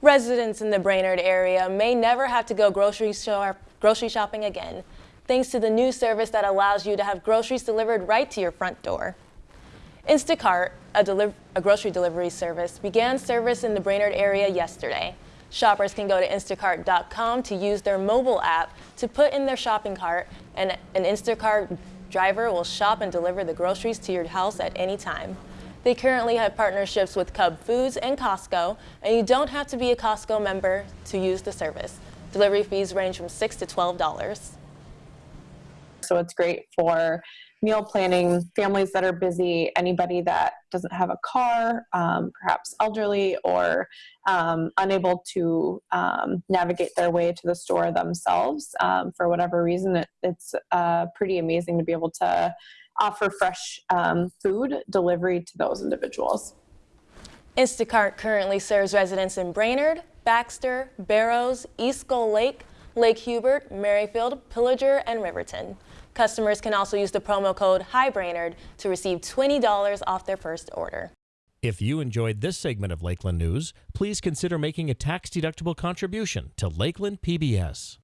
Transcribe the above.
Residents in the Brainerd area may never have to go grocery, shop, grocery shopping again, thanks to the new service that allows you to have groceries delivered right to your front door. Instacart, a, a, grocery delivery service, began service in the Brainerd area yesterday. Shoppers can go to instacart.com to use their mobile app to put in their shopping cart, and an Instacart driver will shop and deliver the groceries to your house at any time. They currently have partnerships with Cub Foods and Costco, and you don't have to be a Costco member to use the service. Delivery fees range from 6 to $12. So it's great for meal planning, families that are busy, anybody that doesn't have a car, um, perhaps elderly or um, unable to um, navigate their way to the store themselves um, for whatever reason. It, it's uh, pretty amazing to be able to offer fresh um, food delivery to those individuals. Instacart currently serves residents in Brainerd, Baxter, Barrows, East Gull Lake, Lake Hubert, Merrifield, Pillager, and Riverton. Customers can also use the promo code HIGHBRAINERD to receive $20 off their first order. If you enjoyed this segment of Lakeland News, please consider making a tax-deductible contribution to Lakeland PBS.